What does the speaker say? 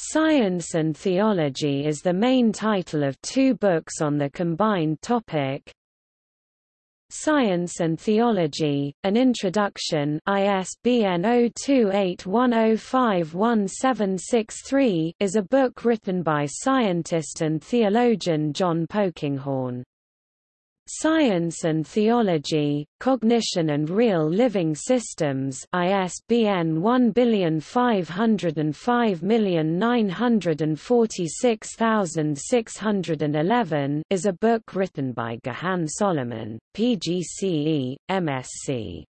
Science and Theology is the main title of two books on the combined topic. Science and Theology, An Introduction ISBN 0281051763 is a book written by scientist and theologian John Polkinghorne. Science and Theology, Cognition and Real Living Systems ISBN 1505946611 is a book written by Gahan Solomon, PGCE, MSc.